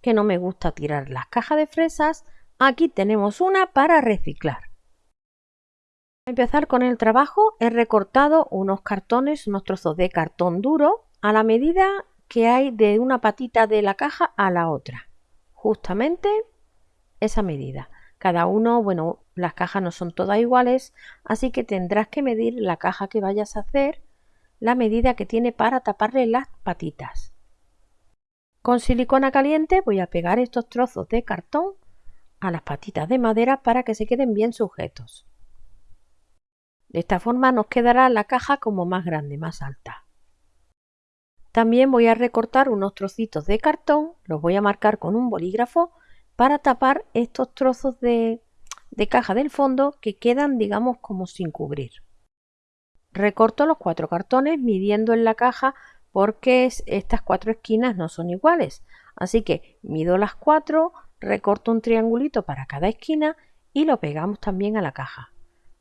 que no me gusta tirar las cajas de fresas, aquí tenemos una para reciclar. Para empezar con el trabajo he recortado unos cartones, unos trozos de cartón duro a la medida que hay de una patita de la caja a la otra. Justamente esa medida. Cada uno, bueno, las cajas no son todas iguales, así que tendrás que medir la caja que vayas a hacer, la medida que tiene para taparle las patitas. Con silicona caliente voy a pegar estos trozos de cartón a las patitas de madera para que se queden bien sujetos. De esta forma nos quedará la caja como más grande, más alta. También voy a recortar unos trocitos de cartón, los voy a marcar con un bolígrafo para tapar estos trozos de, de caja del fondo que quedan digamos como sin cubrir. Recorto los cuatro cartones midiendo en la caja porque estas cuatro esquinas no son iguales. Así que mido las cuatro, recorto un triangulito para cada esquina y lo pegamos también a la caja.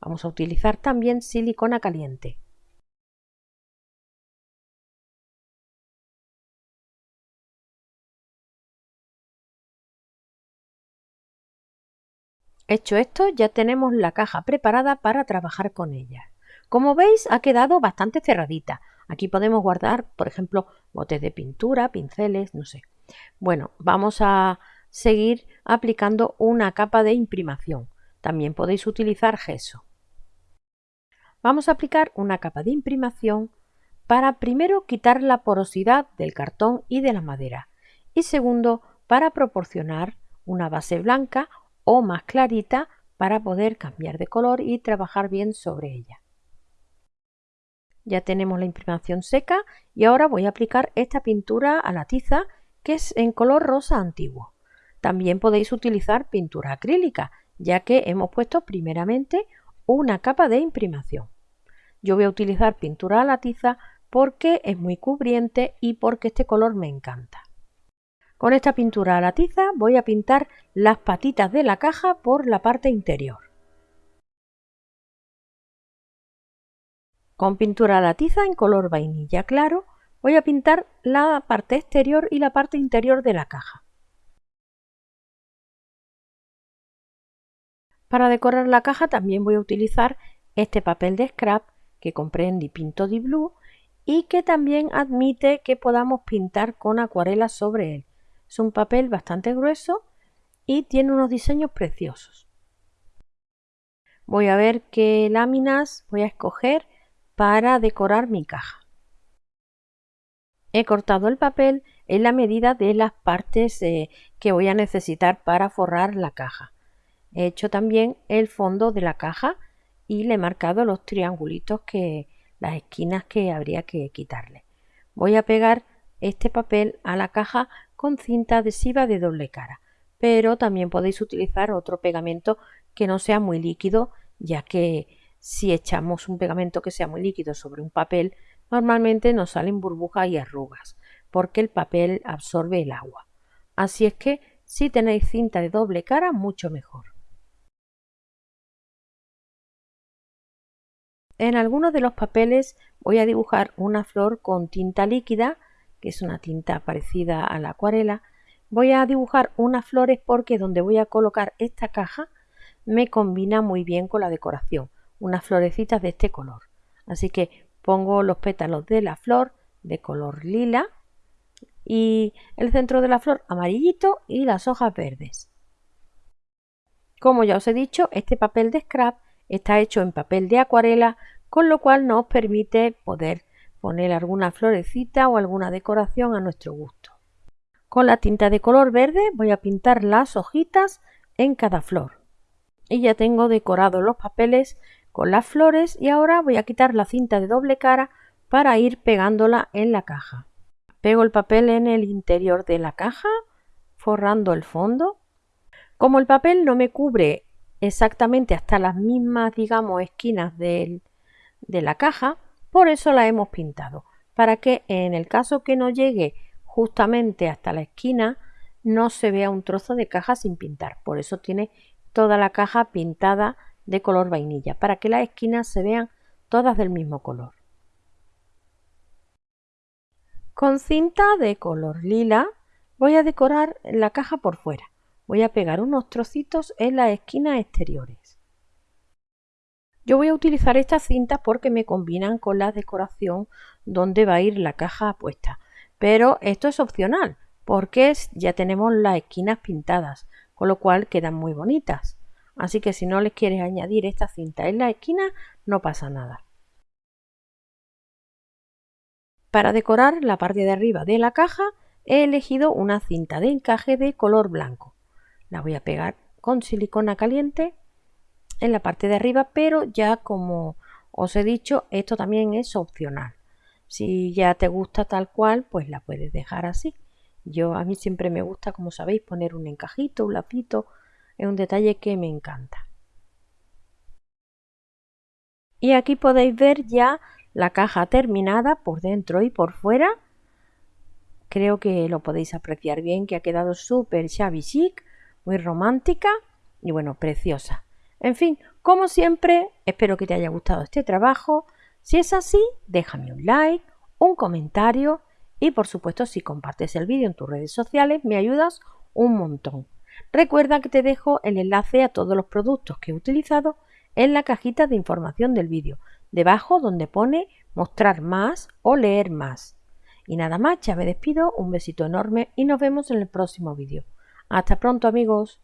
Vamos a utilizar también silicona caliente. Hecho esto, ya tenemos la caja preparada para trabajar con ella. Como veis, ha quedado bastante cerradita. Aquí podemos guardar, por ejemplo, botes de pintura, pinceles, no sé. Bueno, vamos a seguir aplicando una capa de imprimación. También podéis utilizar gesso. Vamos a aplicar una capa de imprimación para primero quitar la porosidad del cartón y de la madera y segundo para proporcionar una base blanca o más clarita para poder cambiar de color y trabajar bien sobre ella. Ya tenemos la imprimación seca y ahora voy a aplicar esta pintura a la tiza que es en color rosa antiguo. También podéis utilizar pintura acrílica ya que hemos puesto primeramente una capa de imprimación. Yo voy a utilizar pintura a la tiza porque es muy cubriente y porque este color me encanta. Con esta pintura a la tiza voy a pintar las patitas de la caja por la parte interior. Con pintura a la tiza en color vainilla claro voy a pintar la parte exterior y la parte interior de la caja. Para decorar la caja también voy a utilizar este papel de scrap que compré en Dipinto Di Blue y que también admite que podamos pintar con acuarela sobre él. Es un papel bastante grueso y tiene unos diseños preciosos. Voy a ver qué láminas voy a escoger para decorar mi caja. He cortado el papel en la medida de las partes eh, que voy a necesitar para forrar la caja. He hecho también el fondo de la caja y le he marcado los triangulitos que las esquinas que habría que quitarle. Voy a pegar este papel a la caja con cinta adhesiva de doble cara, pero también podéis utilizar otro pegamento que no sea muy líquido, ya que si echamos un pegamento que sea muy líquido sobre un papel, normalmente nos salen burbujas y arrugas, porque el papel absorbe el agua. Así es que si tenéis cinta de doble cara, mucho mejor. En algunos de los papeles voy a dibujar una flor con tinta líquida, que es una tinta parecida a la acuarela. Voy a dibujar unas flores porque donde voy a colocar esta caja me combina muy bien con la decoración unas florecitas de este color. Así que pongo los pétalos de la flor de color lila y el centro de la flor amarillito y las hojas verdes. Como ya os he dicho, este papel de scrap está hecho en papel de acuarela, con lo cual nos permite poder poner alguna florecita o alguna decoración a nuestro gusto. Con la tinta de color verde voy a pintar las hojitas en cada flor. Y ya tengo decorados los papeles con las flores y ahora voy a quitar la cinta de doble cara para ir pegándola en la caja. Pego el papel en el interior de la caja, forrando el fondo. Como el papel no me cubre exactamente hasta las mismas, digamos, esquinas de la caja, por eso la hemos pintado, para que en el caso que no llegue justamente hasta la esquina, no se vea un trozo de caja sin pintar. Por eso tiene toda la caja pintada de color vainilla para que las esquinas se vean todas del mismo color. Con cinta de color lila Voy a decorar la caja por fuera. Voy a pegar unos trocitos en las esquinas exteriores. Yo voy a utilizar estas cintas porque me combinan con la decoración donde va a ir la caja puesta. Pero esto es opcional porque ya tenemos las esquinas pintadas, con lo cual quedan muy bonitas. Así que si no les quieres añadir esta cinta en la esquina, no pasa nada. Para decorar la parte de arriba de la caja he elegido una cinta de encaje de color blanco. La voy a pegar con silicona caliente en la parte de arriba, pero ya como os he dicho, esto también es opcional. Si ya te gusta tal cual, pues la puedes dejar así. Yo a mí siempre me gusta, como sabéis, poner un encajito, un lapito, es un detalle que me encanta. Y aquí podéis ver ya la caja terminada por dentro y por fuera. Creo que lo podéis apreciar bien, que ha quedado súper shabby chic, muy romántica y bueno, preciosa. En fin, como siempre, espero que te haya gustado este trabajo. Si es así, déjame un like, un comentario y por supuesto si compartes el vídeo en tus redes sociales me ayudas un montón. Recuerda que te dejo el enlace a todos los productos que he utilizado en la cajita de información del vídeo, debajo donde pone mostrar más o leer más. Y nada más, ya me despido, un besito enorme y nos vemos en el próximo vídeo. Hasta pronto amigos.